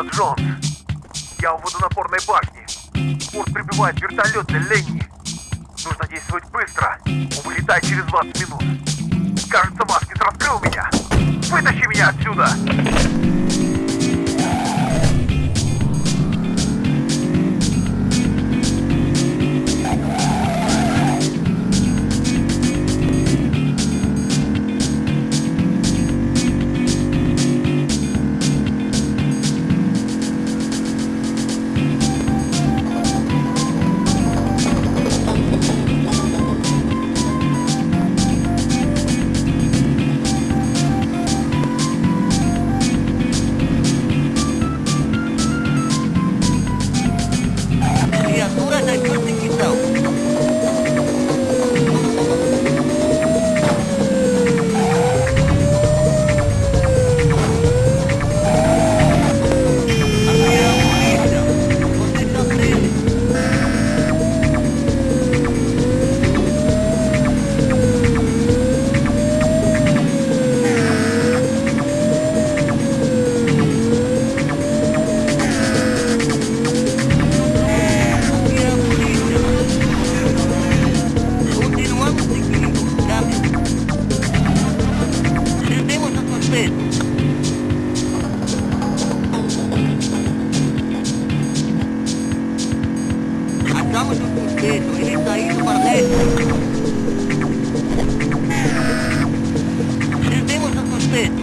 Джонс. Я у водонапорной башни. Порт прибывает вертолет для Ленни. Нужно действовать быстро. Он вылетает через 20 минут. Кажется, Маскис раскрыл меня. Вытащи меня отсюда! Suspeito. Achamos o suspeito. Ele está indo para leste. Prendemos o suspeito.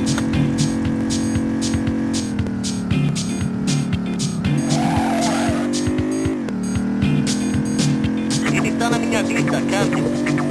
Ele está na minha vista, Captain.